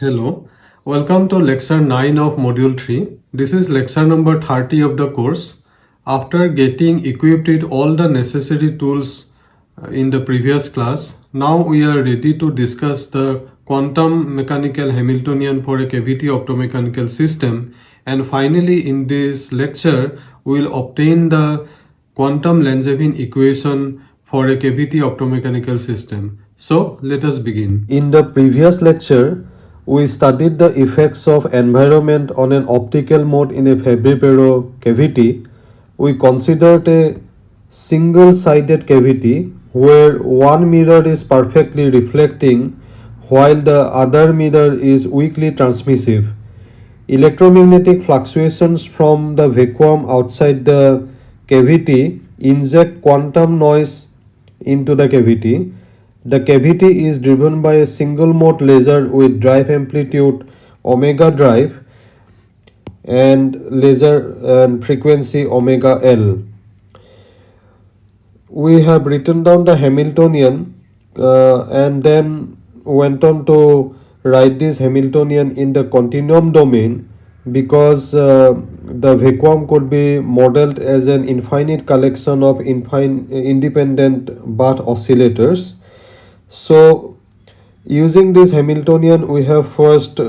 Hello, welcome to lecture 9 of module 3. This is lecture number 30 of the course. After getting equipped with all the necessary tools uh, in the previous class, now we are ready to discuss the quantum mechanical Hamiltonian for a cavity optomechanical system and finally in this lecture we will obtain the quantum Langevin equation for a cavity optomechanical system. So let us begin. In the previous lecture, we studied the effects of environment on an optical mode in a Fabry-Perot cavity. We considered a single-sided cavity where one mirror is perfectly reflecting while the other mirror is weakly transmissive. Electromagnetic fluctuations from the vacuum outside the cavity inject quantum noise into the cavity. The cavity is driven by a single mode laser with drive amplitude omega drive and laser and frequency omega L. We have written down the Hamiltonian uh, and then went on to write this Hamiltonian in the continuum domain because uh, the vacuum could be modeled as an infinite collection of infin- independent bath oscillators. So, using this Hamiltonian, we have first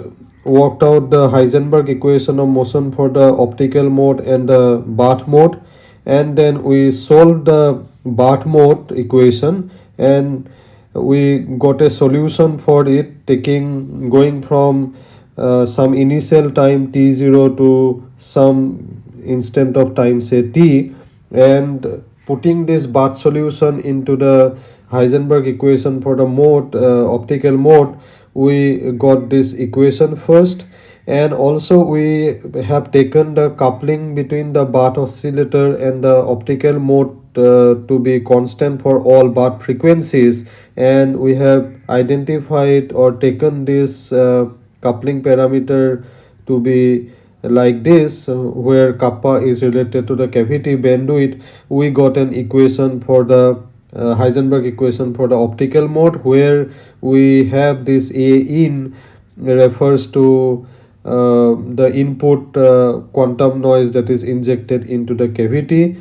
worked out the Heisenberg equation of motion for the optical mode and the bath mode, and then we solved the bath mode equation and we got a solution for it taking going from uh, some initial time t0 to some instant of time say t and putting this bath solution into the Heisenberg equation for the mode uh, optical mode. We got this equation first. And also we have taken the coupling between the bath oscillator and the optical mode uh, to be constant for all bath frequencies. And we have identified or taken this uh, coupling parameter to be like this uh, where kappa is related to the cavity bandwidth. We got an equation for the uh, Heisenberg equation for the optical mode where we have this A in refers to uh, the input uh, quantum noise that is injected into the cavity.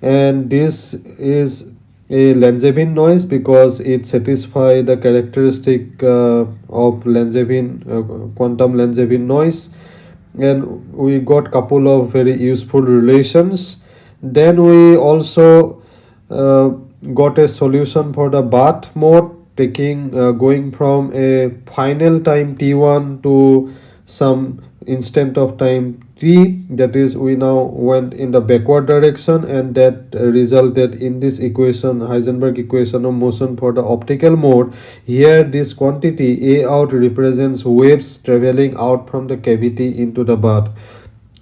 And this is a Langevin noise because it satisfies the characteristic uh, of Langevin uh, quantum Langevin noise. And we got couple of very useful relations. Then we also uh, got a solution for the bath mode taking uh, going from a final time t1 to some instant of time t that is we now went in the backward direction and that resulted in this equation heisenberg equation of motion for the optical mode. Here this quantity a out represents waves traveling out from the cavity into the bath.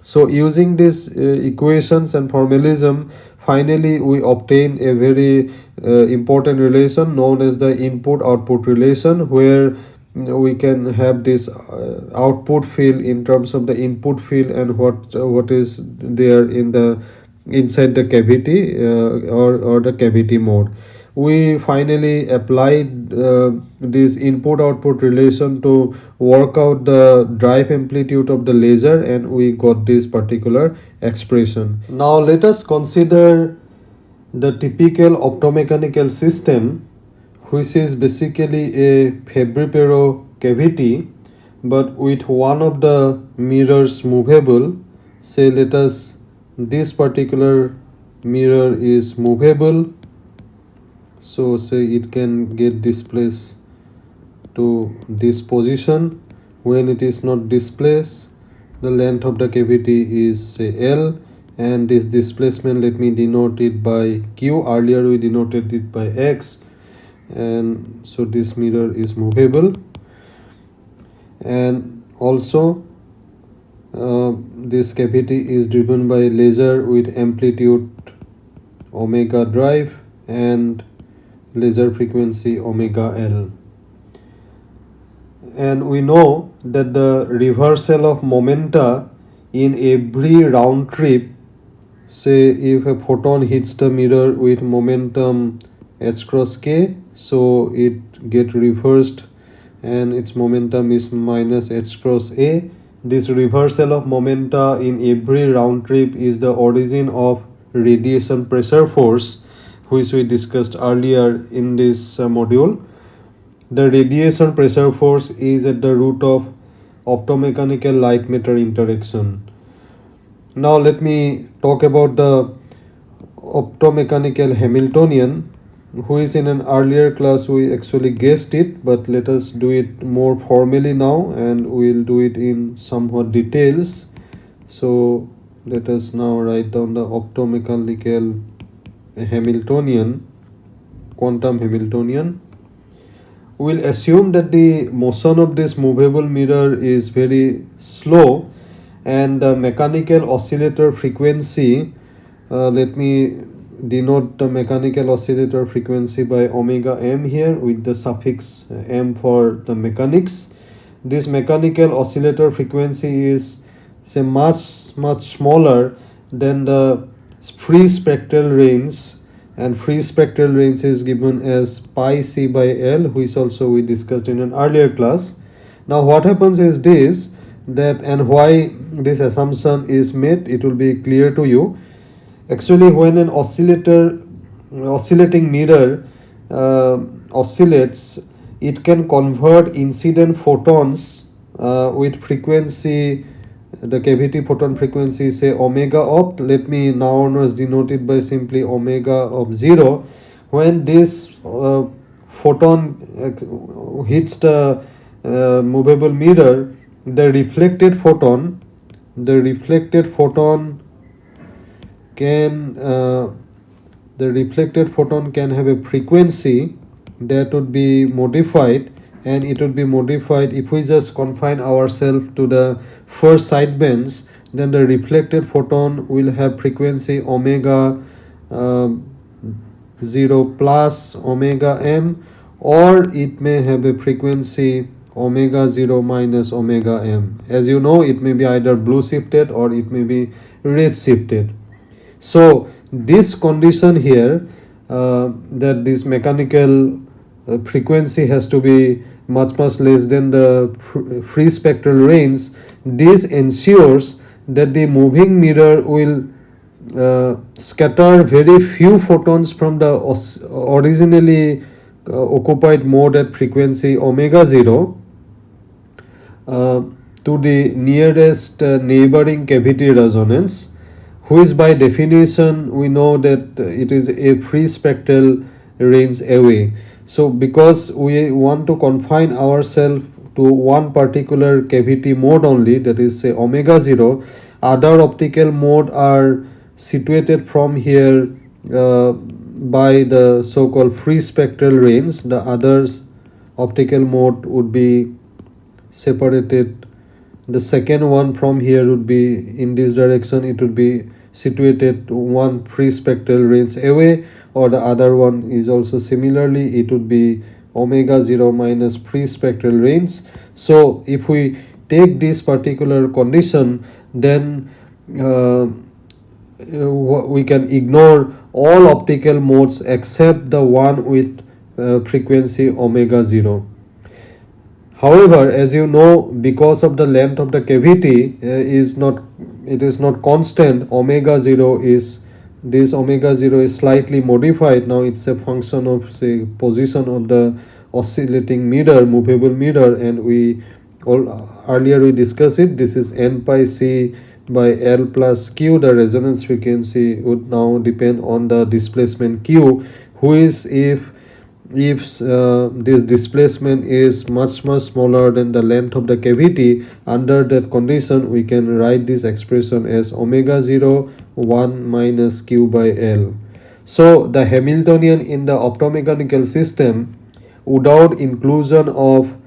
So using these uh, equations and formalism finally we obtain a very uh, important relation known as the input output relation where we can have this uh, output field in terms of the input field and what uh, what is there in the inside the cavity uh, or or the cavity mode. We finally applied uh, this input output relation to work out the drive amplitude of the laser and we got this particular expression. Now let us consider the typical optomechanical system which is basically a Fabry-Perot cavity but with one of the mirrors movable. Say let us this particular mirror is movable. So say it can get displaced to this position. When it is not displaced the length of the cavity is say L and this displacement let me denote it by Q. Earlier we denoted it by X and so this mirror is movable. And also uh, this cavity is driven by laser with amplitude omega drive and laser frequency omega L and we know that the reversal of momenta in every round trip say if a photon hits the mirror with momentum h cross k so it get reversed and its momentum is minus h cross a. This reversal of momenta in every round trip is the origin of radiation pressure force which we discussed earlier in this uh, module the radiation pressure force is at the root of optomechanical light matter interaction. Now let me talk about the optomechanical hamiltonian who is in an earlier class. We actually guessed it but let us do it more formally now and we'll do it in somewhat details. So let us now write down the optomechanical hamiltonian quantum hamiltonian we'll assume that the motion of this movable mirror is very slow and the mechanical oscillator frequency uh, let me denote the mechanical oscillator frequency by omega m here with the suffix m for the mechanics. This mechanical oscillator frequency is say much much smaller than the free spectral range and free spectral range is given as pi c by l which also we discussed in an earlier class. Now what happens is this that and why this assumption is made it will be clear to you. Actually when an oscillator oscillating mirror uh, oscillates it can convert incident photons uh, with frequency the cavity photon frequency say omega opt let me now onwards denote it by simply omega of 0 when this uh, photon hits the uh, movable mirror the reflected photon the reflected photon can uh, the reflected photon can have a frequency that would be modified and it would be modified. If we just confine ourselves to the first side bands then the reflected photon will have frequency omega uh, 0 plus omega m or it may have a frequency omega 0 minus omega m. As you know it may be either blue shifted or it may be red shifted. So this condition here uh, that this mechanical uh, frequency has to be much much less than the free spectral range this ensures that the moving mirror will uh, scatter very few photons from the originally uh, occupied mode at frequency omega 0 uh, to the nearest uh, neighboring cavity resonance which by definition we know that it is a free spectral range away. So because we want to confine ourselves to one particular cavity mode only that is say omega 0 other optical mode are situated from here uh, by the so called free spectral range. The others optical mode would be separated. The second one from here would be in this direction. It would be situated one free spectral range away or the other one is also similarly it would be omega 0 minus free spectral range so if we take this particular condition then uh, we can ignore all optical modes except the one with uh, frequency omega 0 however as you know because of the length of the cavity uh, is not it is not constant omega 0 is this omega 0 is slightly modified. Now it's a function of say position of the oscillating mirror movable mirror and we all earlier we discussed it. This is n pi c by l plus q. The resonance frequency would now depend on the displacement q. Who is if if uh, this displacement is much much smaller than the length of the cavity under that condition we can write this expression as omega 0 1 minus q by l. So the hamiltonian in the optomechanical system without inclusion of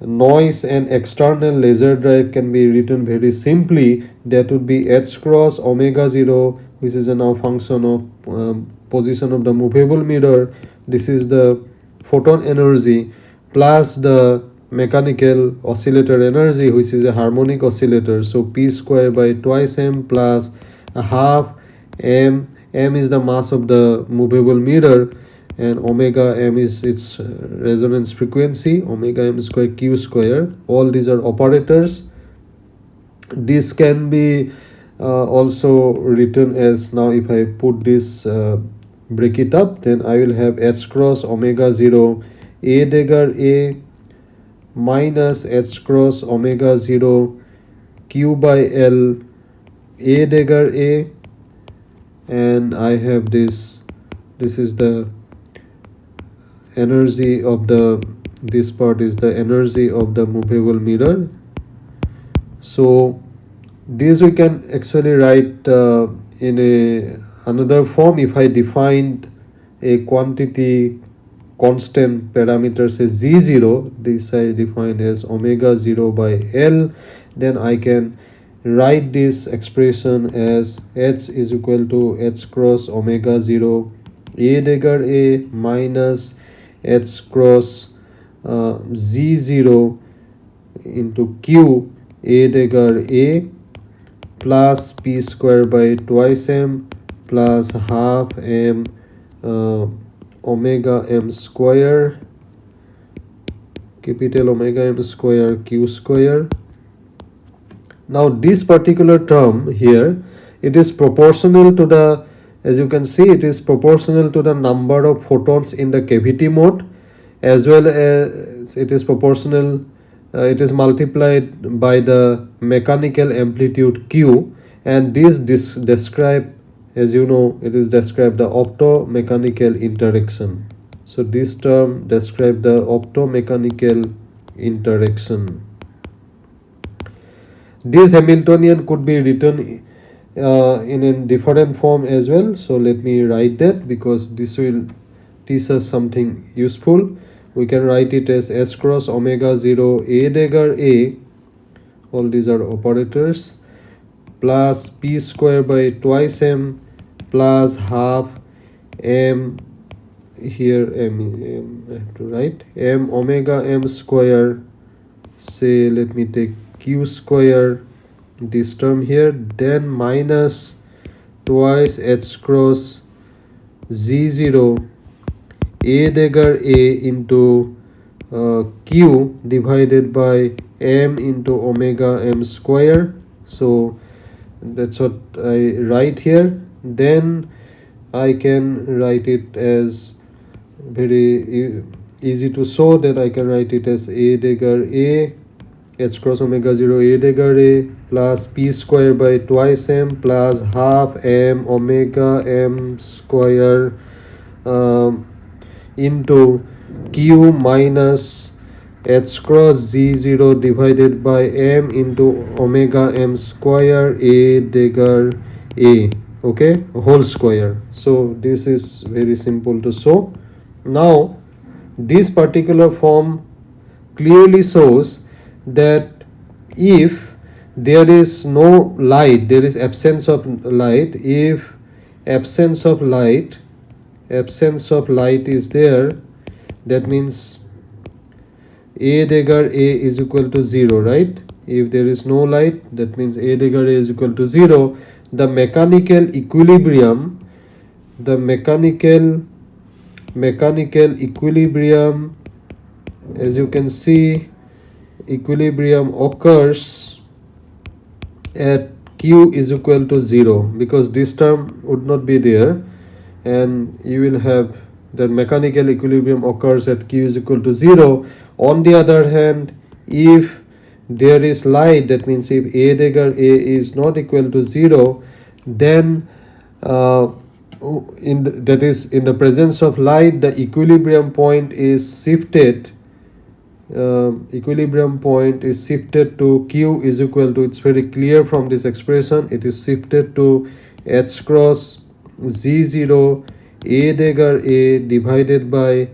noise and external laser drive can be written very simply. That would be h cross omega 0 which is a now function of um, position of the movable mirror. This is the photon energy plus the mechanical oscillator energy which is a harmonic oscillator. So p square by twice m plus half m m is the mass of the movable mirror and omega m is its uh, resonance frequency omega m square q square. All these are operators. This can be uh, also written as now if i put this uh, break it up then i will have h cross omega 0 a dagger a minus h cross omega 0 q by l a dagger a and i have this this is the energy of the this part is the energy of the movable mirror. So this we can actually write uh, in a another form if i defined a quantity constant parameter say z0 this i defined as omega 0 by l then i can write this expression as h is equal to h cross omega 0 a dagger a minus h cross uh, z0 into q. A dagger a plus p square by twice m plus half m uh, omega m square. Capital omega m square q square now this particular term here it is proportional to the as you can see it is proportional to the number of photons in the cavity mode as well as it is proportional uh, it is multiplied by the mechanical amplitude q and this this describe as you know it is described the optomechanical interaction. So this term describe the optomechanical interaction this hamiltonian could be written uh, in a different form as well. So let me write that because this will teach us something useful. We can write it as s cross omega 0 a dagger a. All these are operators. Plus p square by twice m plus half m. Here m, m I have to write. M omega m square. Say let me take square this term here then minus twice h cross z0 a dagger a into uh, q divided by m into omega m square. So that's what i write here. Then i can write it as very easy to show that i can write it as a dagger a h cross omega 0 a dagger a plus p square by twice m plus half m omega m square um, into q minus h cross z0 divided by m into omega m square a dagger a okay? Whole square. So this is very simple to show. Now this particular form clearly shows that if there is no light there is absence of light if absence of light absence of light is there that means a dagger a is equal to 0 right? If there is no light that means a dagger a is equal to 0 the mechanical equilibrium the mechanical mechanical equilibrium as you can see equilibrium occurs at q is equal to 0 because this term would not be there. And you will have the mechanical equilibrium occurs at q is equal to 0 on the other hand if there is light that means if a dagger a is not equal to 0 then uh, in the, that is in the presence of light the equilibrium point is shifted uh, equilibrium point is shifted to q is equal to it's very clear from this expression it is shifted to h cross z0 a dagger a divided by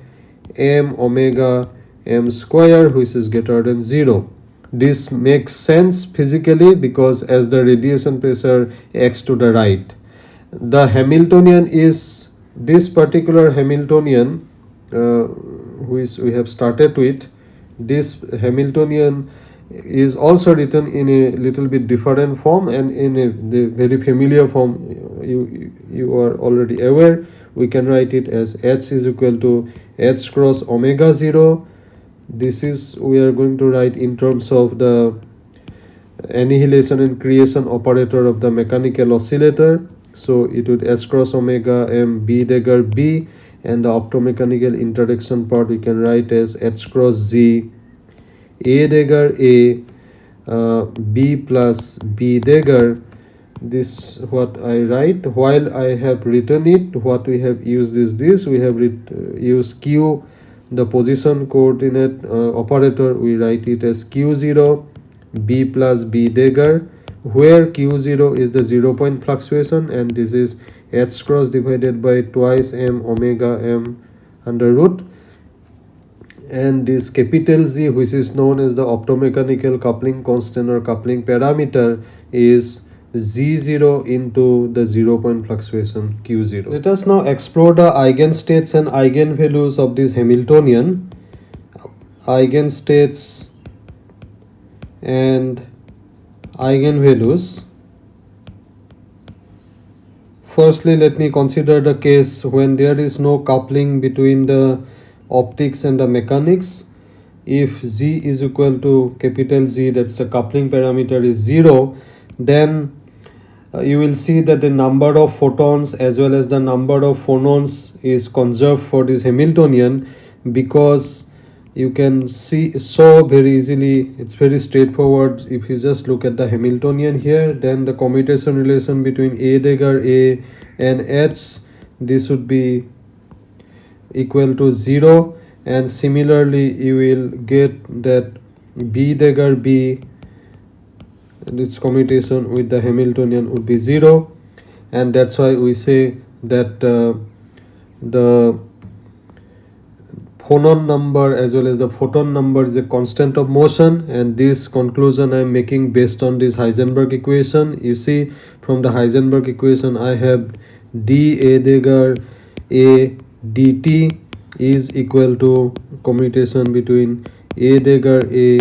m omega m square which is greater than 0 this makes sense physically because as the radiation pressure acts to the right. The hamiltonian is this particular hamiltonian uh, which we have started with this hamiltonian is also written in a little bit different form and in a the very familiar form you you are already aware we can write it as h is equal to h cross omega 0 this is we are going to write in terms of the annihilation and creation operator of the mechanical oscillator. So it would s cross omega m b dagger b and the optomechanical interaction part we can write as h cross z a dagger a uh, b plus b dagger. This what i write while i have written it. What we have used is this. We have uh, used q the position coordinate uh, operator. We write it as q0 b plus b dagger where q0 is the zero point fluctuation and this is h cross divided by twice m omega m under root and this capital Z which is known as the optomechanical coupling constant or coupling parameter is Z0 into the zero point fluctuation Q0. Let us now explore the eigenstates and eigenvalues of this Hamiltonian. Eigenstates and eigenvalues. Firstly, let me consider the case when there is no coupling between the optics and the mechanics. If Z is equal to capital Z, that's the coupling parameter is 0, then uh, you will see that the number of photons as well as the number of phonons is conserved for this Hamiltonian because you can see so very easily. It's very straightforward. If you just look at the hamiltonian here then the commutation relation between a dagger a and h this would be equal to 0 and similarly you will get that b dagger b and its commutation with the hamiltonian would be 0 and that's why we say that uh, the phonon number as well as the photon number is a constant of motion and this conclusion I am making based on this Heisenberg equation. You see from the Heisenberg equation I have d a dagger a dt is equal to commutation between a dagger a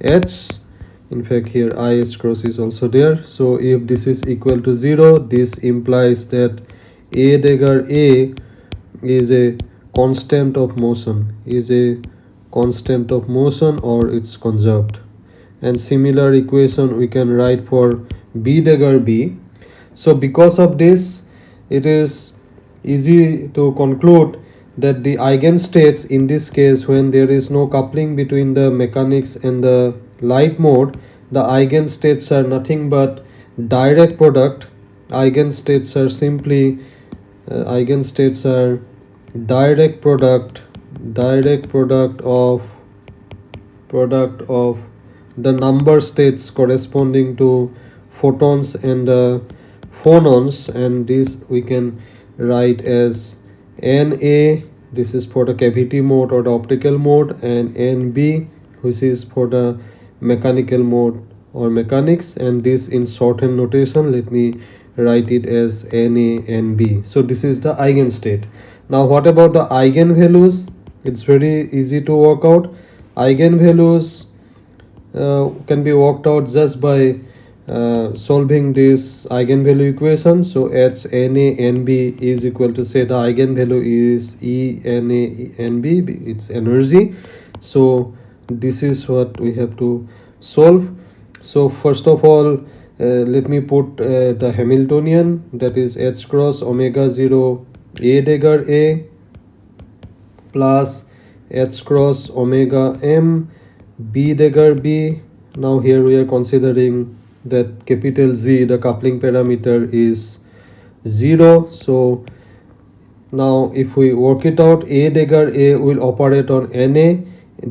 h in fact here i h cross is also there so if this is equal to 0 this implies that a dagger a is a constant of motion. Is a constant of motion or it's conserved? And similar equation we can write for b dagger b. So because of this it is easy to conclude that the eigenstates in this case when there is no coupling between the mechanics and the light mode the eigenstates are nothing but direct product. Eigenstates are simply uh, eigenstates are direct product direct product of product of the number states corresponding to photons and phonons and this we can write as na this is for the cavity mode or the optical mode and nb which is for the mechanical mode or mechanics and this in shorthand notation let me write it as na nb so this is the eigenstate now what about the eigenvalues it's very easy to work out. Eigenvalues uh, can be worked out just by uh, solving this eigenvalue equation. So h n a n b is equal to say the eigenvalue is e n a n b. It's energy. So this is what we have to solve. So first of all uh, let me put uh, the hamiltonian that is h cross omega 0 a dagger a plus h cross omega m b dagger b. Now here we are considering that capital z the coupling parameter is 0 so now if we work it out a dagger a will operate on na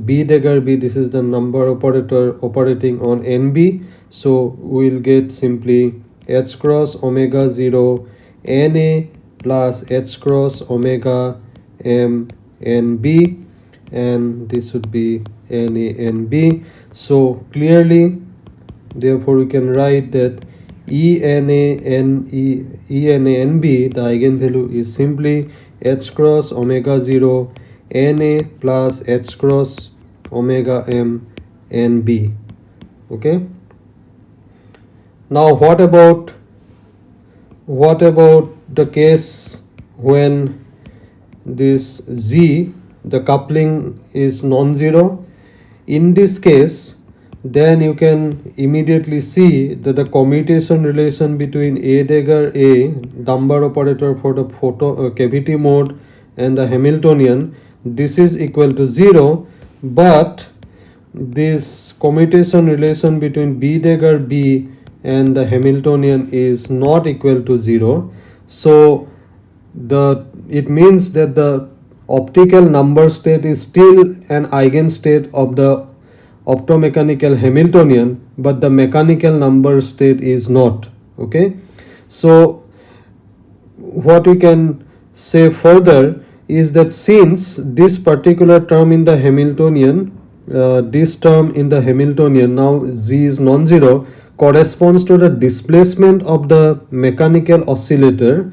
b dagger b this is the number operator operating on nb so we'll get simply h cross omega 0 na plus h cross omega m n b and this would be n a n b. So clearly therefore we can write that e n a n e e n a n b the eigenvalue is simply h cross omega 0 n a plus h cross omega m n b. Okay? Now what about what about the case when this z the coupling is non-zero. In this case then you can immediately see that the commutation relation between a dagger a number operator for the photo uh, cavity mode and the hamiltonian this is equal to 0 but this commutation relation between b dagger b and the hamiltonian is not equal to 0 so the it means that the optical number state is still an eigenstate of the optomechanical Hamiltonian but the mechanical number state is not okay? So what we can say further is that since this particular term in the Hamiltonian uh, this term in the Hamiltonian now z is non-zero corresponds to the displacement of the mechanical oscillator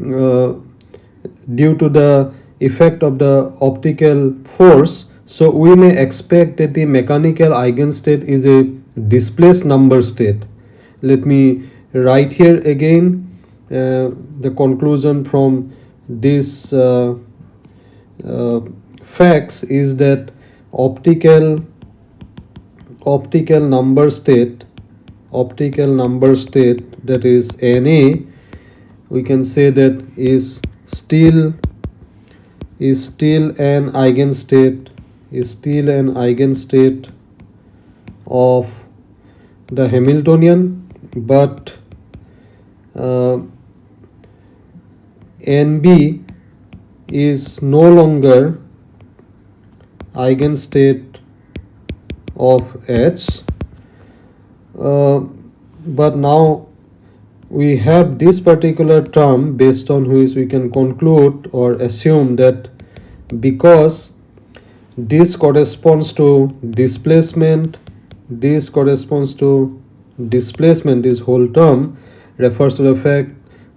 uh, due to the effect of the optical force so we may expect that the mechanical eigenstate is a displaced number state. Let me write here again uh, the conclusion from this uh, uh, facts is that optical optical number state optical number state that is Na we can say that is still is still an eigenstate is still an eigenstate of the Hamiltonian but uh, NB is no longer eigenstate of H uh, but now we have this particular term based on which we can conclude or assume that because this corresponds to displacement this corresponds to displacement this whole term refers to the fact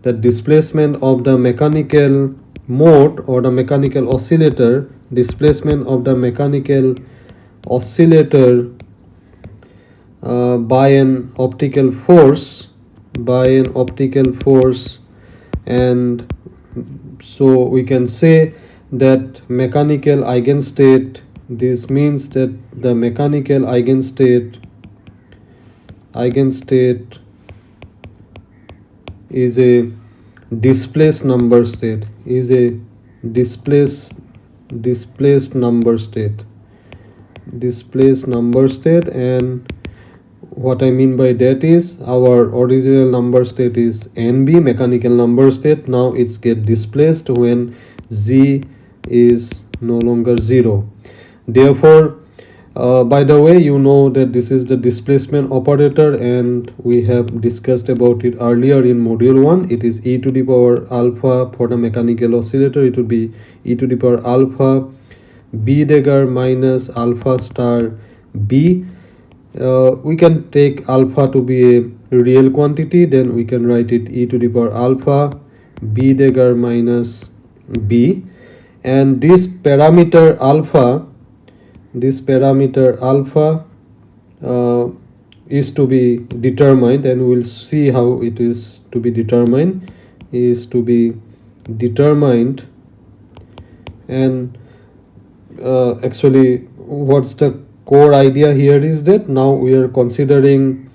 that displacement of the mechanical mode or the mechanical oscillator displacement of the mechanical oscillator uh, by an optical force by an optical force and so we can say that mechanical eigenstate this means that the mechanical eigenstate eigenstate is a displaced number state is a displaced displaced number state displaced number state and what I mean by that is our original number state is NB mechanical number state. Now it's get displaced when Z is no longer 0 therefore uh, by the way you know that this is the displacement operator and we have discussed about it earlier in module 1 it is e to the power alpha for the mechanical oscillator. It would be e to the power alpha b dagger minus alpha star b uh, we can take alpha to be a real quantity then we can write it e to the power alpha b dagger minus b. And this parameter alpha this parameter alpha uh, is to be determined and we'll see how it is to be determined is to be determined. And uh, actually what's the core idea here is that now we are considering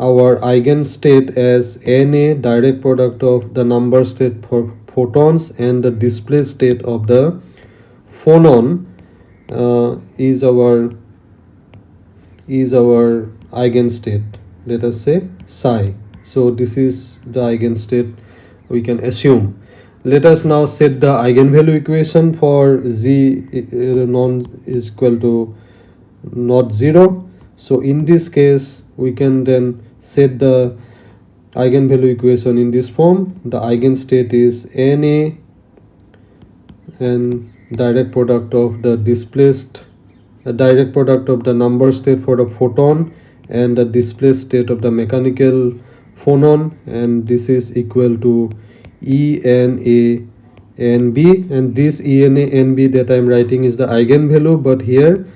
our eigenstate as na direct product of the number state for photons and the display state of the phonon uh, is our is our eigenstate let us say psi. So this is the eigenstate we can assume. Let us now set the eigenvalue equation for z uh, non is equal to not zero. So in this case we can then set the eigenvalue equation in this form. The eigenstate is na and direct product of the displaced a direct product of the number state for the photon and the displaced state of the mechanical phonon. And this is equal to ENA NB and this ENA NB that I am writing is the eigenvalue but here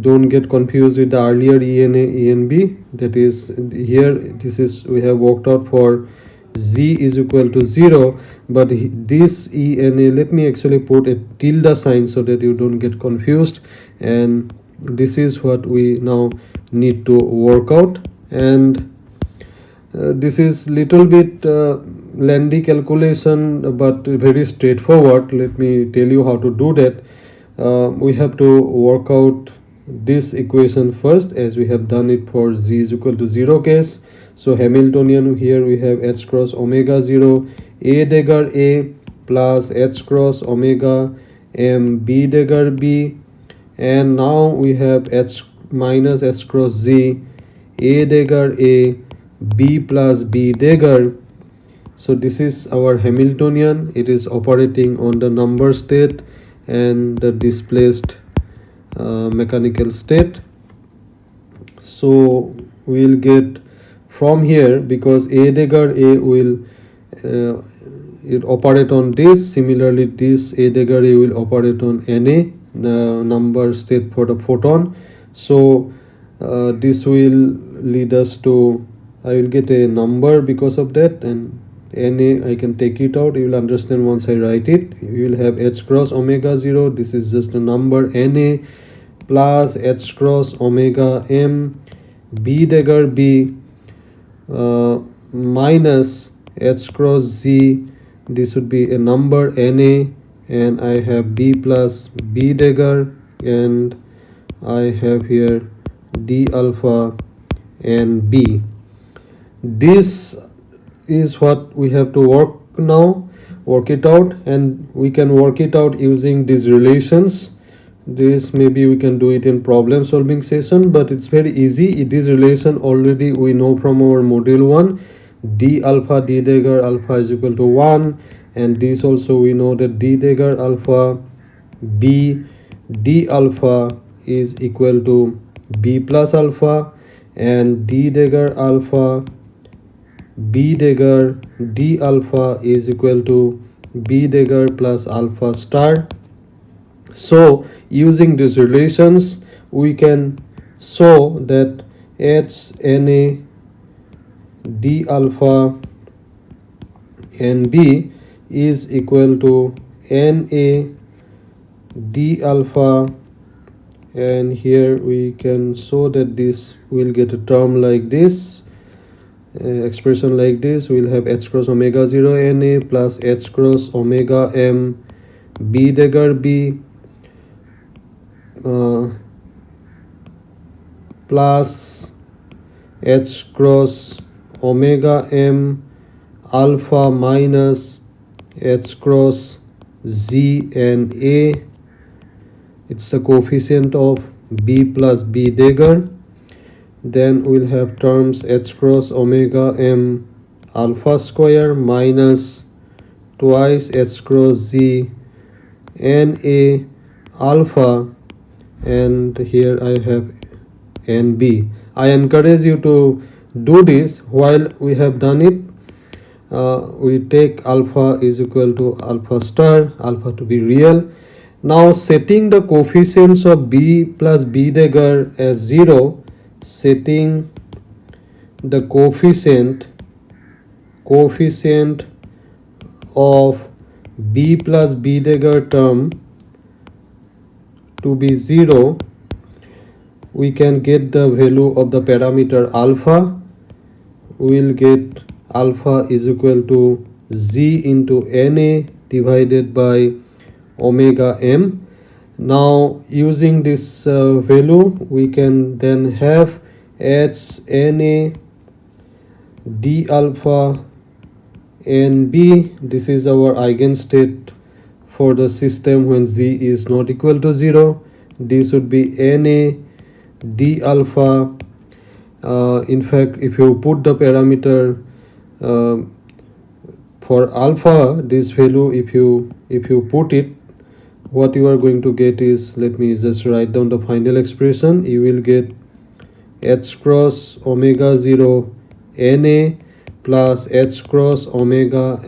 don't get confused with the earlier ena enb that is here this is we have worked out for z is equal to 0 but this ena let me actually put a tilde sign so that you don't get confused. And this is what we now need to work out. And uh, this is little bit uh, lengthy calculation but very straightforward. Let me tell you how to do that. Uh, we have to work out this equation first as we have done it for z is equal to 0 case. So hamiltonian here we have h cross omega 0 a dagger a plus h cross omega m b dagger b. And now we have h minus h cross z a dagger a b plus b dagger so this is our hamiltonian. It is operating on the number state and the displaced mechanical state. So we'll get from here because a dagger a will uh, it operate on this. Similarly this a dagger a will operate on any uh, number state for the photon. So uh, this will lead us to i will get a number because of that and na i can take it out you will understand once i write it. You will have h cross omega 0 this is just a number na plus h cross omega m b dagger b uh, minus h cross z this would be a number na and i have b plus b dagger and i have here d alpha and b. This is what we have to work now work it out and we can work it out using these relations. This maybe we can do it in problem solving session but it's very easy. This relation already we know from our module 1 d alpha d dagger alpha is equal to 1 and this also we know that d dagger alpha b d alpha is equal to b plus alpha and d dagger alpha b dagger d alpha is equal to b dagger plus alpha star. So using these relations we can show that h na d alpha and b is equal to na d alpha. And here we can show that this will get a term like this uh, expression like this we'll have h cross omega 0 na plus h cross omega m b dagger b uh, plus h cross omega m alpha minus h cross z and a. It's the coefficient of b plus b dagger then we'll have terms h cross omega m alpha square minus twice h cross z n a alpha and here I have NB. I encourage you to do this while we have done it. Uh, we take alpha is equal to alpha star, alpha to be real. Now setting the coefficients of B plus B dagger as 0, setting the coefficient coefficient of B plus B dagger term to be 0 we can get the value of the parameter alpha. We will get alpha is equal to z into na divided by omega m now using this uh, value we can then have h na d alpha nb this is our eigenstate for the system when z is not equal to 0 this would be na d alpha. Uh, in fact if you put the parameter uh, for alpha this value if you if you put it what you are going to get is let me just write down the final expression. You will get h cross omega 0 na plus h cross omega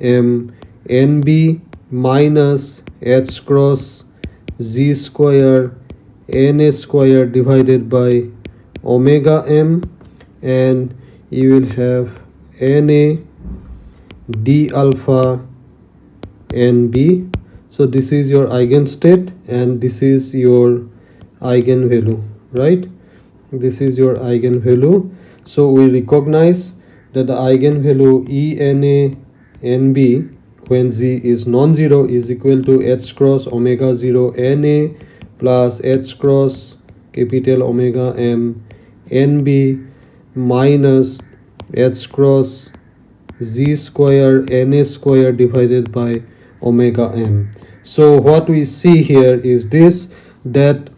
m nb minus h cross z square na square divided by omega m. And you will have na d alpha nb so this is your eigenstate and this is your eigenvalue right? This is your eigenvalue so we recognize that the eigenvalue ena nb when z is non-zero is equal to h cross omega 0 na plus h cross capital omega m nb minus h cross z square na square divided by omega m. So what we see here is this that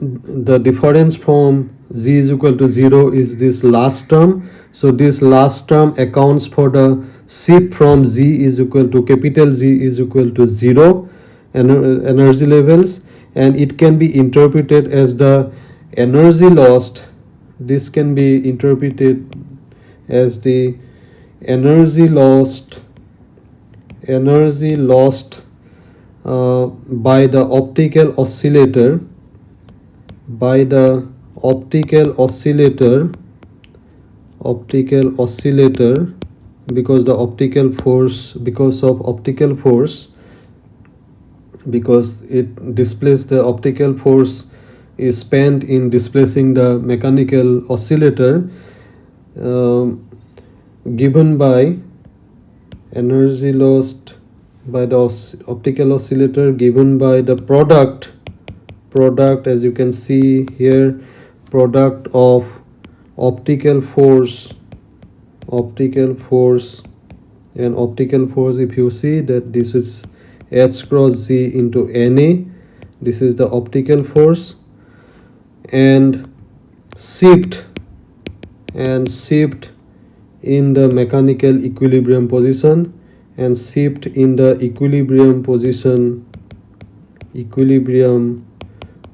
the difference from z is equal to 0 is this last term. So this last term accounts for the shift from z is equal to capital z is equal to 0 ener energy levels and it can be interpreted as the energy lost. This can be interpreted as the energy lost energy lost uh, by the optical oscillator by the optical oscillator optical oscillator because the optical force because of optical force because it displays the optical force is spent in displacing the mechanical oscillator uh, given by energy lost by the optical oscillator given by the product. Product as you can see here product of optical force optical force. And optical force if you see that this is h cross z into na this is the optical force. And shift and shift in the mechanical equilibrium position and shift in the equilibrium position equilibrium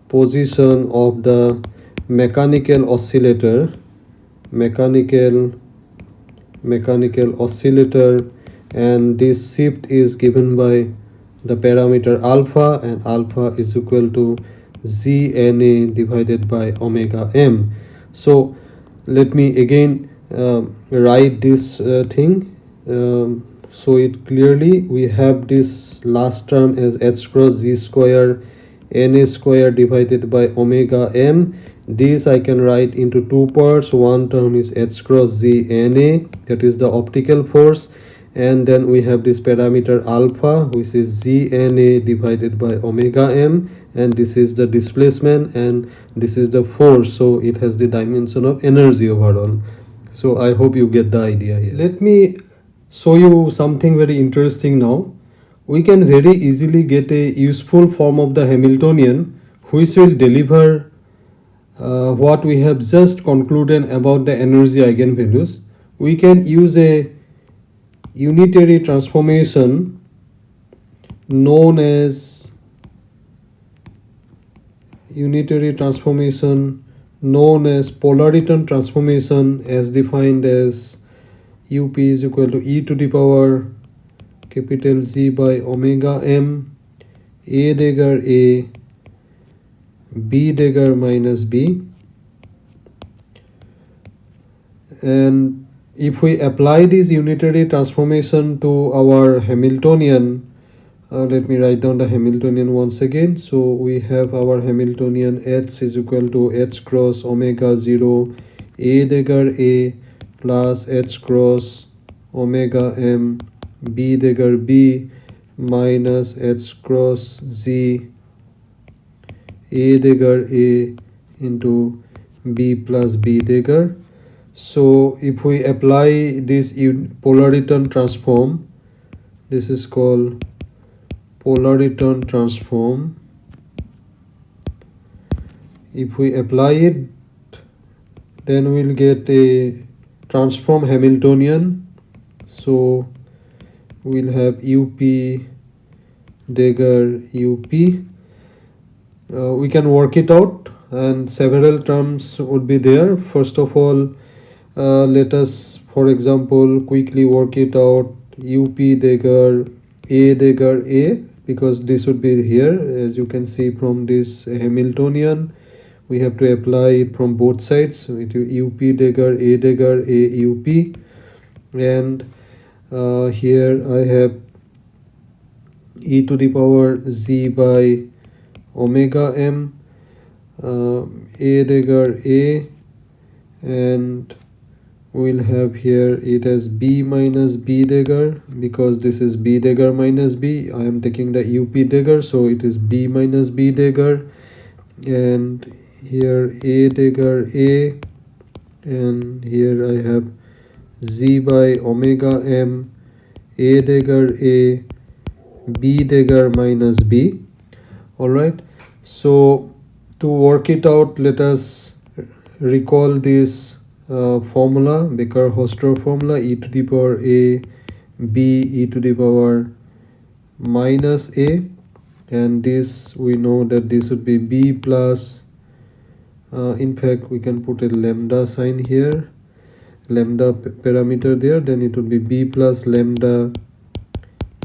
position of the mechanical oscillator mechanical mechanical oscillator and this shift is given by the parameter alpha and alpha is equal to zna divided by omega m. So let me again uh, write this uh, thing um, so it clearly we have this last term as h cross z square n square divided by omega m. This i can write into two parts. One term is h cross z na that is the optical force. And then we have this parameter alpha which is zna divided by omega m. And this is the displacement and this is the force. So it has the dimension of energy overall so i hope you get the idea here. Let me show you something very interesting now. We can very easily get a useful form of the hamiltonian which will deliver uh, what we have just concluded about the energy eigenvalues. We can use a unitary transformation known as unitary transformation known as polariton transformation as defined as up is equal to e to the power capital Z by omega m a dagger a b dagger minus b. And if we apply this unitary transformation to our Hamiltonian uh, let me write down the Hamiltonian once again. So we have our Hamiltonian h is equal to h cross omega 0 a dagger a plus h cross omega m b dagger b minus h cross z a dagger a into b plus b dagger so if we apply this polariton transform this is called polariton transform. If we apply it then we'll get a transform hamiltonian. So we'll have up dagger up uh, we can work it out and several terms would be there. First of all uh, let us for example quickly work it out. Up dagger a dagger a because this would be here as you can see from this Hamiltonian. We have to apply it from both sides with up dagger a dagger a up and uh, here I have e to the power z by omega m uh, a dagger a and we'll have here it as b minus b dagger because this is b dagger minus b. I am taking the up dagger so it is b minus b dagger and here a dagger a and here i have z by omega m a dagger a b dagger minus b. All right so to work it out let us recall this uh, formula Baker-Hausdorff formula e to the power a b e to the power minus a and this we know that this would be b plus uh, in fact we can put a lambda sign here lambda parameter there then it would be b plus lambda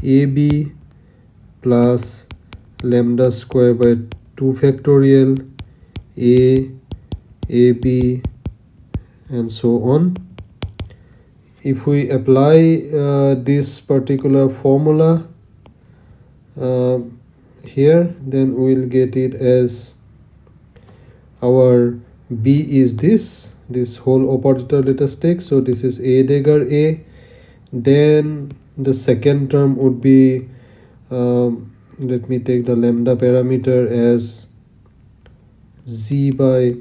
ab plus lambda square by 2 factorial a ab and so on. If we apply uh, this particular formula uh, here then we'll get it as our b is this this whole operator let us take so this is a dagger a. Then the second term would be um, let me take the lambda parameter as z by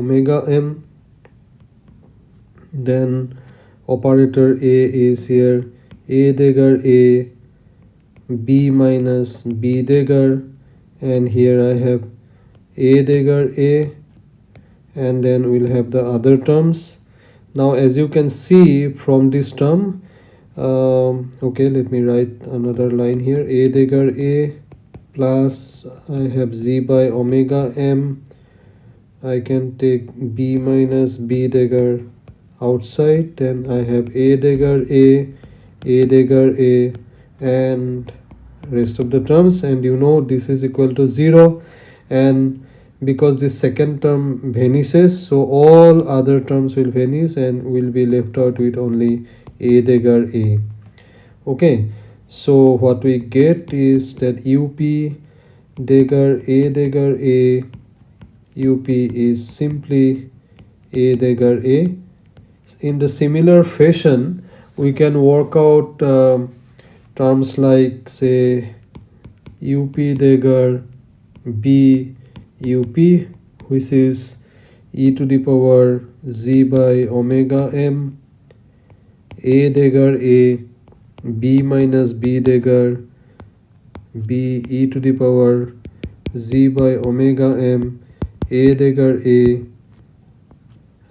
omega m then operator a is here. A dagger a b minus b dagger and here I have a dagger a and then we'll have the other terms. Now as you can see from this term um, okay let me write another line here. A dagger a plus I have z by omega m I can take b minus b dagger outside then I have a dagger a a dagger a and rest of the terms. And you know this is equal to 0 and because this second term vanishes so all other terms will vanish and will be left out with only a dagger a. Okay so what we get is that up dagger a dagger a up is simply a dagger a. In the similar fashion we can work out um, terms like say up dagger b up which is e to the power z by omega m. A dagger a. B minus b dagger b e to the power z by omega m a dagger a.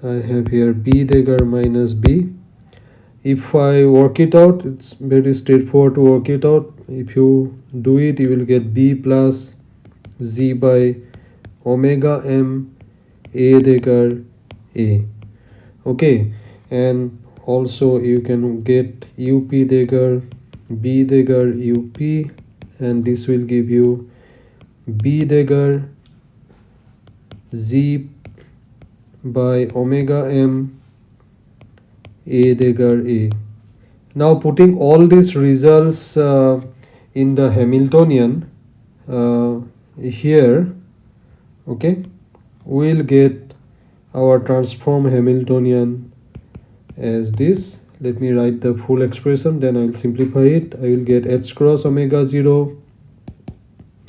I have here b dagger minus b. If I work it out it's very straightforward to work it out. If you do it you will get b plus z by omega m a dagger a. Okay and also you can get up dagger b dagger up and this will give you b dagger z by omega m a dagger a. Now putting all these results uh, in the hamiltonian uh, here okay we'll get our transform hamiltonian as this. Let me write the full expression then i'll simplify it. I will get h cross omega 0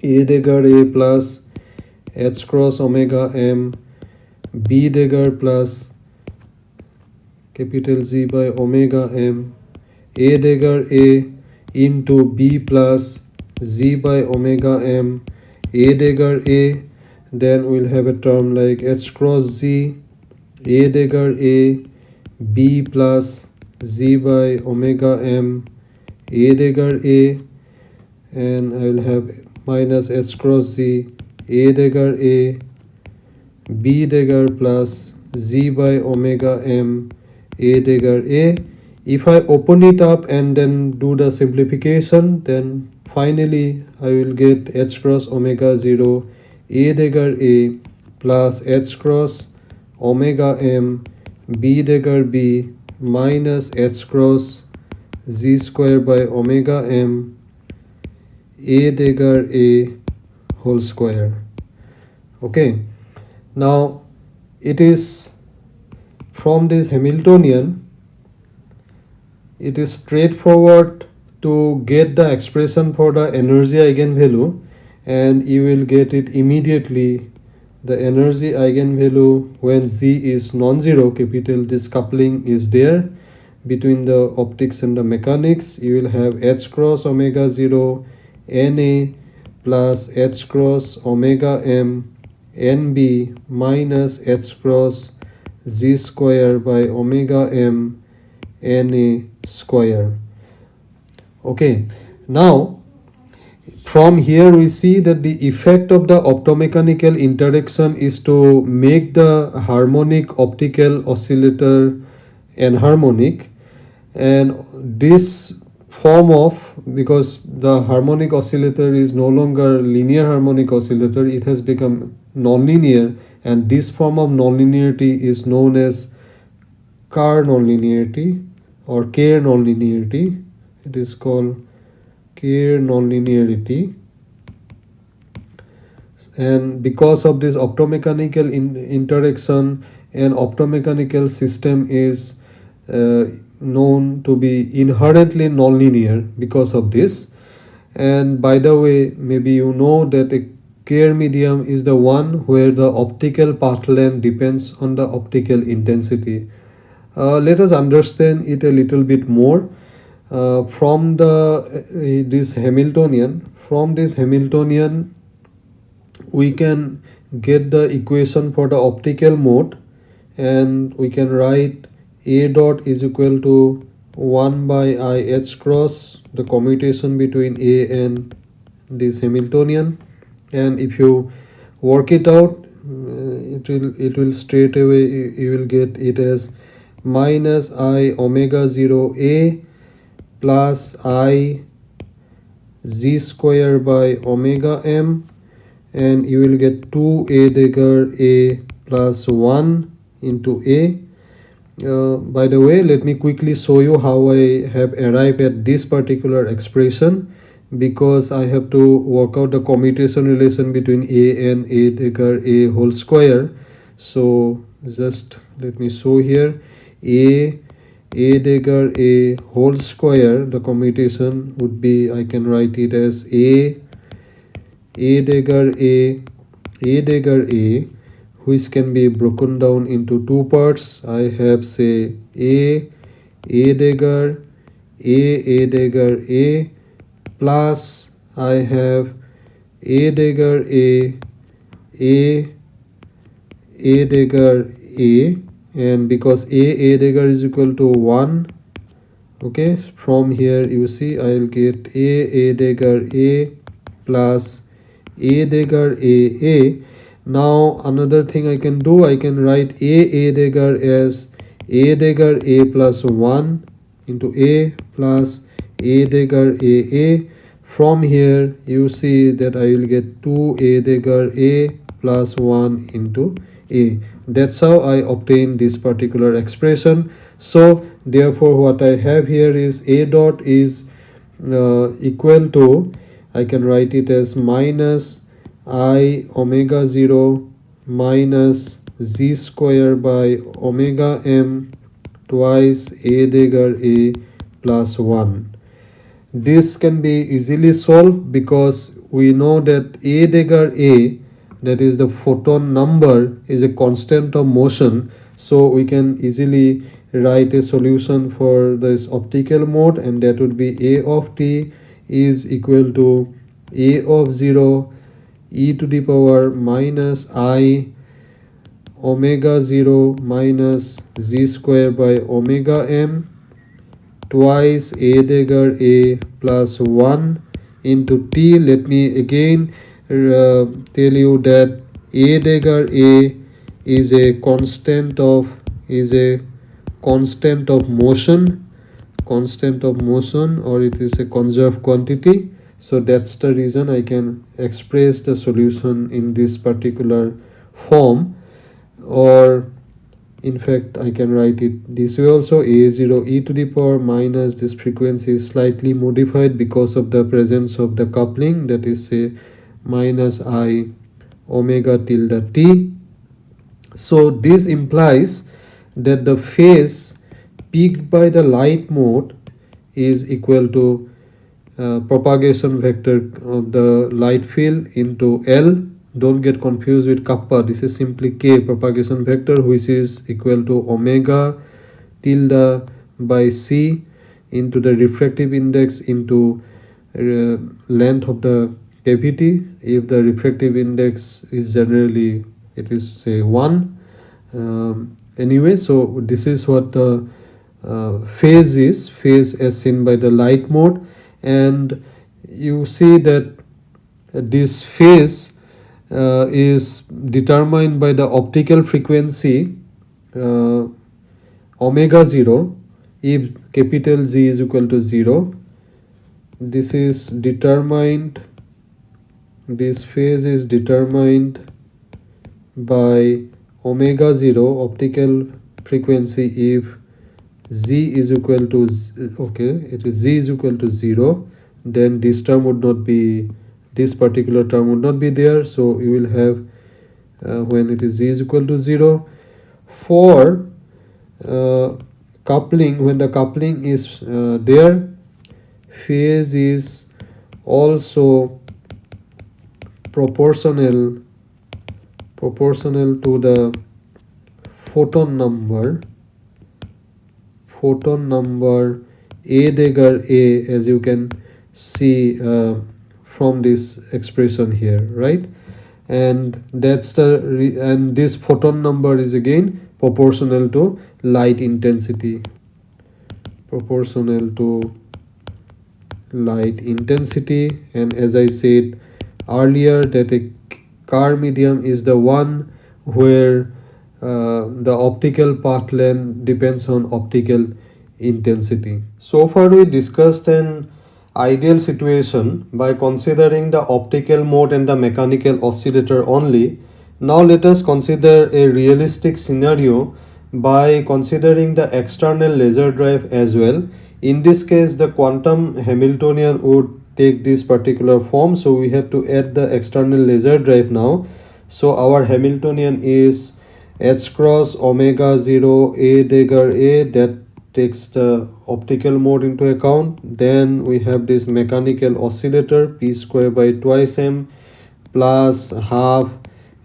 a dagger a plus h cross omega m b dagger plus capital Z by omega m a dagger a into b plus z by omega m a dagger a then we'll have a term like h cross z a dagger a b plus z by omega m a dagger a and I will have minus h cross z a dagger a b dagger plus z by omega m a dagger a. If I open it up and then do the simplification then finally I will get h cross omega 0 a dagger a plus h cross omega m b dagger b minus h cross z square by omega m a dagger a whole square. Okay. Now it is from this Hamiltonian it is straightforward to get the expression for the energy eigenvalue and you will get it immediately. The energy eigenvalue when z is non-zero capital this coupling is there between the optics and the mechanics. You will have h cross omega 0 na plus h cross omega m nb minus h cross z square by omega m na square. Okay now from here we see that the effect of the optomechanical interaction is to make the harmonic optical oscillator anharmonic and this form of because the harmonic oscillator is no longer linear harmonic oscillator it has become nonlinear and this form of nonlinearity is known as Kerr nonlinearity or Kerr nonlinearity. It is called Kerr nonlinearity. And because of this optomechanical in interaction an optomechanical system is uh, known to be inherently nonlinear because of this. And by the way maybe you know that a Kerr medium is the one where the optical path length depends on the optical intensity. Uh, let us understand it a little bit more. Uh, from the uh, this Hamiltonian from this Hamiltonian we can get the equation for the optical mode and we can write a dot is equal to 1 by i h cross the commutation between a and this Hamiltonian. And if you work it out uh, it will it will straight away you will get it as minus i omega 0 a plus i z square by omega m. And you will get 2 a dagger a plus 1 into a uh, by the way let me quickly show you how i have arrived at this particular expression because i have to work out the commutation relation between a and a dagger a whole square. So just let me show here. A a dagger a whole square the commutation would be i can write it as a a dagger a a dagger a which can be broken down into two parts. I have say a a dagger a a dagger a plus i have a dagger a a a dagger a. And because a a dagger is equal to 1 okay from here you see i'll get a a dagger a plus a dagger a a now another thing i can do i can write a a dagger as a dagger a plus 1 into a plus a dagger a a. From here you see that i will get 2 a dagger a plus 1 into a. That's how i obtain this particular expression. So therefore what i have here is a dot is uh, equal to i can write it as minus i omega 0 minus z square by omega m twice a dagger a plus 1 this can be easily solved because we know that a dagger a that is the photon number is a constant of motion. So we can easily write a solution for this optical mode and that would be a of t is equal to a of 0 e to the power minus i omega 0 minus z square by omega m twice a dagger a plus 1 into t. Let me again uh, tell you that a dagger a is a constant of is a constant of motion constant of motion or it is a conserved quantity so that's the reason i can express the solution in this particular form. Or in fact i can write it this way also. A0 e to the power minus this frequency is slightly modified because of the presence of the coupling. That is say minus i omega tilde t. So this implies that the phase peaked by the light mode is equal to uh, propagation vector of the light field into L. Don't get confused with kappa. This is simply k propagation vector which is equal to omega tilde by c into the refractive index into uh, length of the cavity. If the refractive index is generally it is say 1 um, anyway so this is what the uh, phase is. Phase as seen by the light mode and you see that this phase uh, is determined by the optical frequency uh, omega 0 if capital Z is equal to 0 this is determined this phase is determined by omega 0 optical frequency if z is equal to okay it is z is equal to 0 then this term would not be this particular term would not be there so you will have uh, when it is z is equal to 0 for uh, coupling when the coupling is uh, there phase is also proportional proportional to the photon number photon number a dagger a as you can see uh, from this expression here right? And that's the and this photon number is again proportional to light intensity. Proportional to light intensity. And as i said earlier that a Kerr medium is the one where uh, the optical path length depends on optical intensity. So far we discussed an ideal situation by considering the optical mode and the mechanical oscillator only. Now let us consider a realistic scenario by considering the external laser drive as well. In this case the quantum Hamiltonian would take this particular form so we have to add the external laser drive now. So our Hamiltonian is h cross omega 0 a dagger a that takes the optical mode into account. Then we have this mechanical oscillator p square by twice m plus half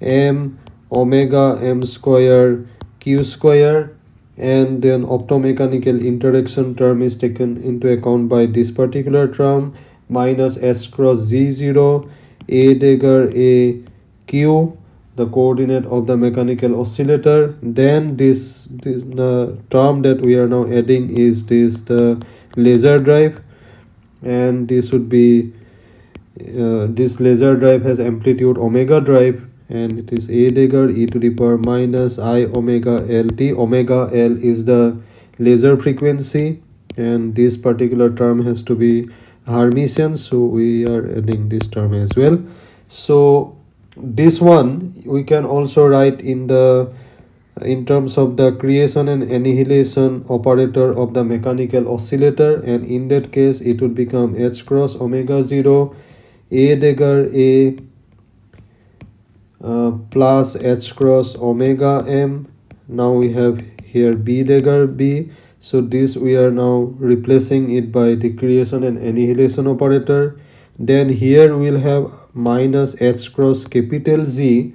m omega m square q square. And then optomechanical interaction term is taken into account by this particular term minus s cross z0 a dagger a q the coordinate of the mechanical oscillator. Then this this the term that we are now adding is this the laser drive. And this would be uh, this laser drive has amplitude omega drive. And it is a dagger e to the power minus i omega l. T omega l is the laser frequency. And this particular term has to be hermitian so we are adding this term as well. So this one we can also write in the in terms of the creation and annihilation operator of the mechanical oscillator and in that case it would become h cross omega 0 a dagger a uh, plus h cross omega m. Now we have here b dagger b. So this we are now replacing it by the creation and annihilation operator. Then here we'll have minus h cross capital Z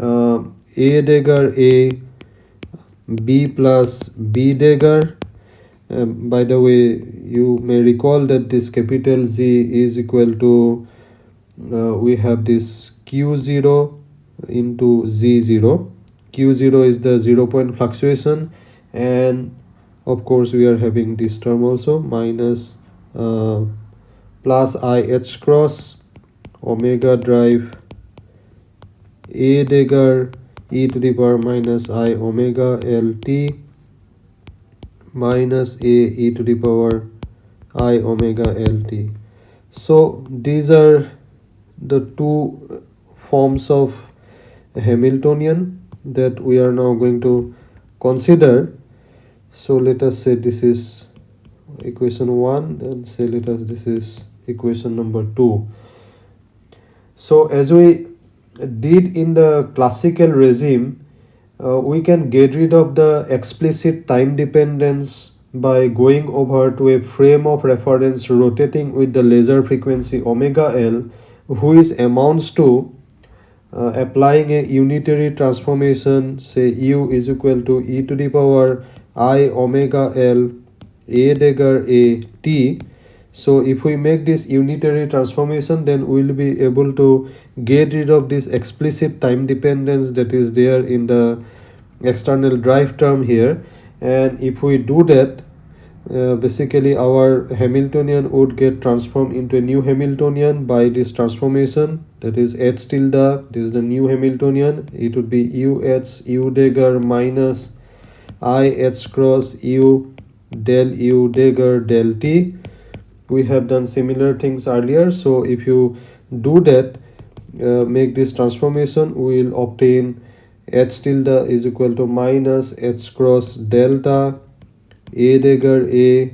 uh, A dagger A B plus B dagger uh, by the way you may recall that this capital Z is equal to uh, we have this Q0 into Z0 Q0 is the zero point fluctuation and of course we are having this term also minus uh, plus i h cross omega drive. A dagger e to the power minus i omega lt minus a e to the power i omega lt so these are the two forms of hamiltonian that we are now going to consider. So let us say this is equation 1 and say let us this is equation number 2 so as we did in the classical regime uh, we can get rid of the explicit time dependence by going over to a frame of reference rotating with the laser frequency omega L which amounts to uh, applying a unitary transformation say u is equal to e to the power i omega L a dagger a t so if we make this unitary transformation then we will be able to get rid of this explicit time dependence that is there in the external drive term here. And if we do that uh, basically our Hamiltonian would get transformed into a new Hamiltonian by this transformation. That is H tilde this is the new Hamiltonian. It would be UH U dagger minus I H cross U del U dagger del T we have done similar things earlier. So if you do that uh, make this transformation we will obtain h tilde is equal to minus h cross delta a dagger a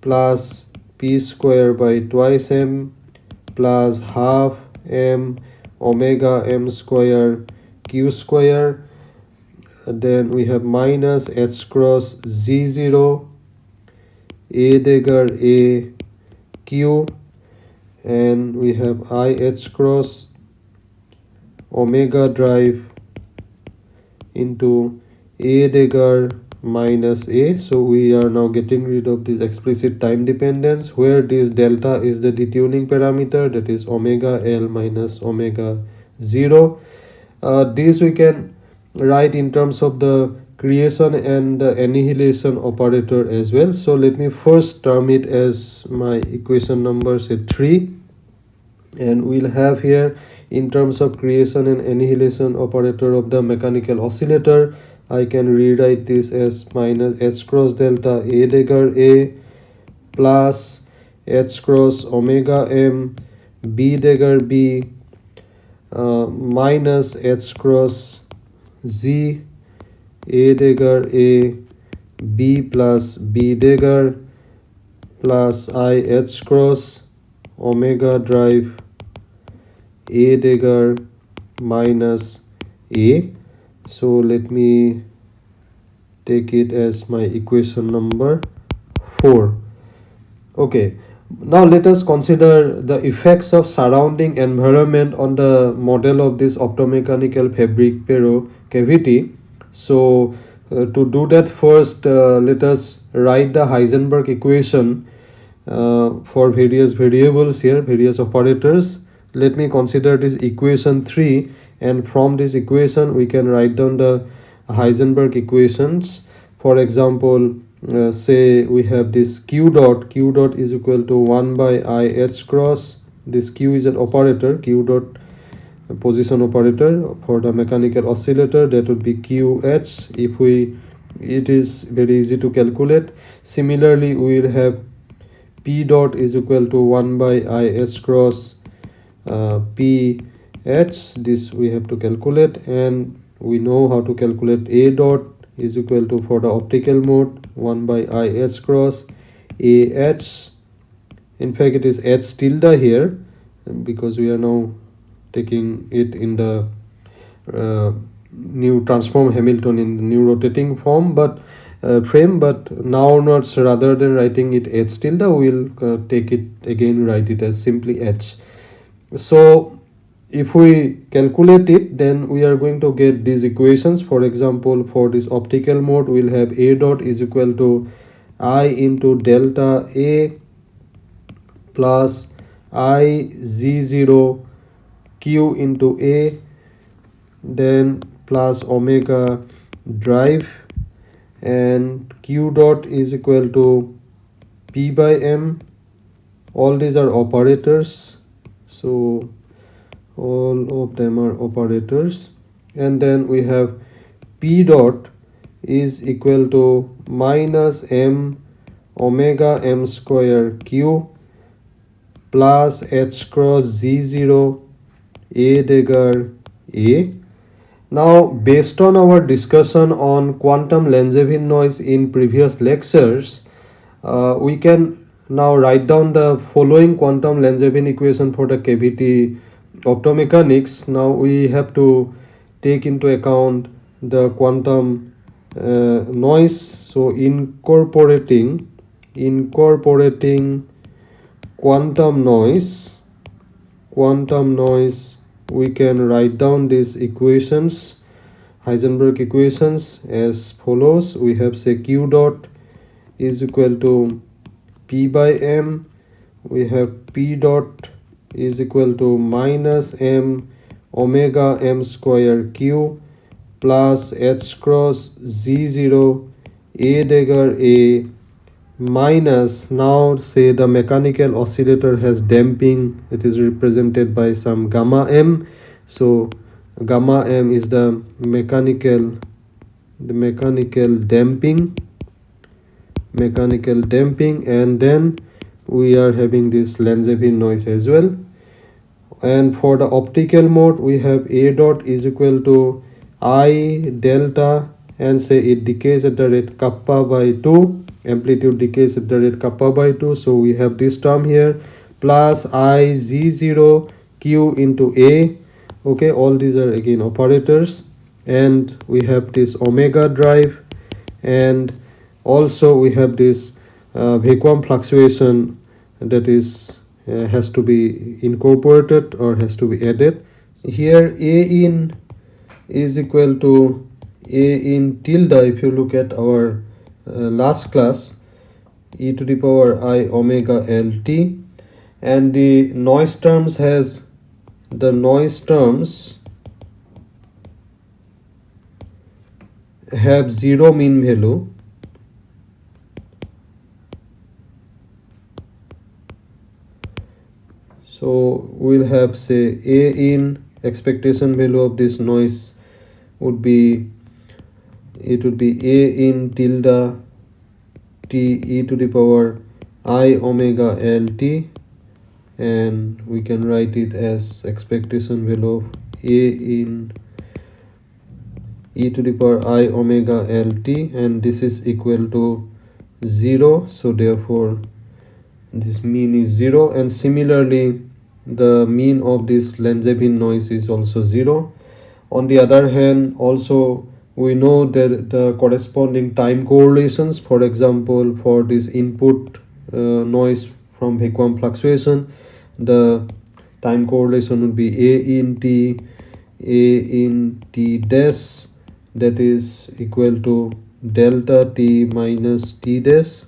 plus p square by twice m plus half m omega m square q square. Then we have minus h cross z0 a dagger a q and we have i h cross omega drive into a dagger minus a. So we are now getting rid of this explicit time dependence where this delta is the detuning parameter that is omega l minus omega 0 uh, this we can write in terms of the creation and annihilation operator as well. So let me first term it as my equation number say 3 and we'll have here in terms of creation and annihilation operator of the mechanical oscillator I can rewrite this as minus h cross delta a dagger a plus h cross omega m b dagger b uh, minus h cross z a dagger a b plus b dagger plus i h cross omega drive a dagger minus a. So let me take it as my equation number 4 okay. Now let us consider the effects of surrounding environment on the model of this optomechanical Fabry-Perot cavity so uh, to do that first uh, let us write the heisenberg equation uh, for various variables here various operators. Let me consider this equation 3 and from this equation we can write down the heisenberg equations. For example uh, say we have this q dot q dot is equal to 1 by i h cross. This q is an operator q dot position operator for the mechanical oscillator that would be qh if we it is very easy to calculate. Similarly we will have p dot is equal to 1 by is cross uh, p h. This we have to calculate and we know how to calculate a dot is equal to for the optical mode 1 by is cross a h. In fact it is h tilde here because we are now taking it in the uh, new transform Hamilton in the new rotating form but uh, frame but now not rather than writing it h tilde we'll uh, take it again write it as simply h. So if we calculate it then we are going to get these equations. For example for this optical mode we'll have a dot is equal to i into delta a plus i z0 q into a then plus omega drive and q dot is equal to p by m. All these are operators. So all of them are operators. And then we have p dot is equal to minus m omega m square q plus h cross z0 a dagger a. Now based on our discussion on quantum Langevin noise in previous lectures uh, we can now write down the following quantum Langevin equation for the cavity optomechanics. Now we have to take into account the quantum uh, noise. So incorporating incorporating quantum noise quantum noise we can write down these equations Heisenberg equations as follows. We have say q dot is equal to p by m. We have p dot is equal to minus m omega m square q plus h cross z0 a dagger a minus. Now say the mechanical oscillator has damping. It is represented by some gamma m. So gamma m is the mechanical the mechanical damping. Mechanical damping. And then we are having this Langevin noise as well. And for the optical mode we have a dot is equal to i delta and say it decays at the rate kappa by 2 amplitude decays at the rate kappa by 2 so we have this term here plus i z0 q into a. Okay all these are again operators. And we have this omega drive. And also we have this uh, vacuum fluctuation that is uh, has to be incorporated or has to be added. Here a in is equal to a in tilde. If you look at our Uh, last class e to the power i omega lt and the noise terms has the noise terms have zero mean value. So we'll have say a in expectation value of this noise would be it would be a in tilde t e to the power i omega l t and we can write it as expectation value of a in e to the power i omega l t and this is equal to 0 so therefore this mean is 0 and similarly the mean of this Langevin noise is also 0 on the other hand also we know that the corresponding time correlations for example for this input uh, noise from vacuum fluctuation the time correlation would be a in t a in t dash that is equal to delta t minus t dash.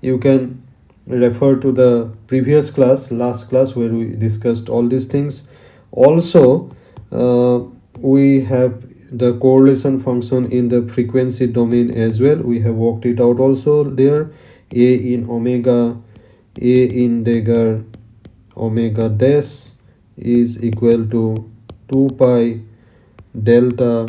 You can refer to the previous class last class where we discussed all these things. Also uh, we have the correlation function in the frequency domain as well we have worked it out also there a in omega a in dagger omega dash is equal to 2 pi delta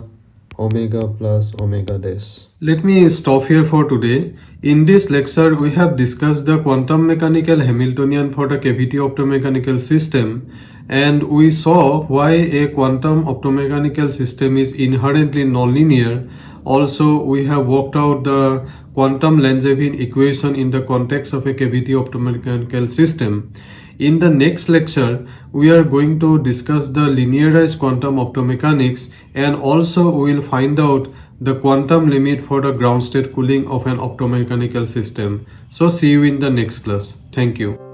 omega plus omega dash. Let me stop here for today. In this lecture, we have discussed the quantum mechanical Hamiltonian for the cavity optomechanical system and we saw why a quantum optomechanical system is inherently nonlinear. Also, we have worked out the quantum Langevin equation in the context of a cavity optomechanical system. In the next lecture, we are going to discuss the linearized quantum optomechanics and also we will find out the quantum limit for the ground state cooling of an optomechanical system. So see you in the next class. Thank you.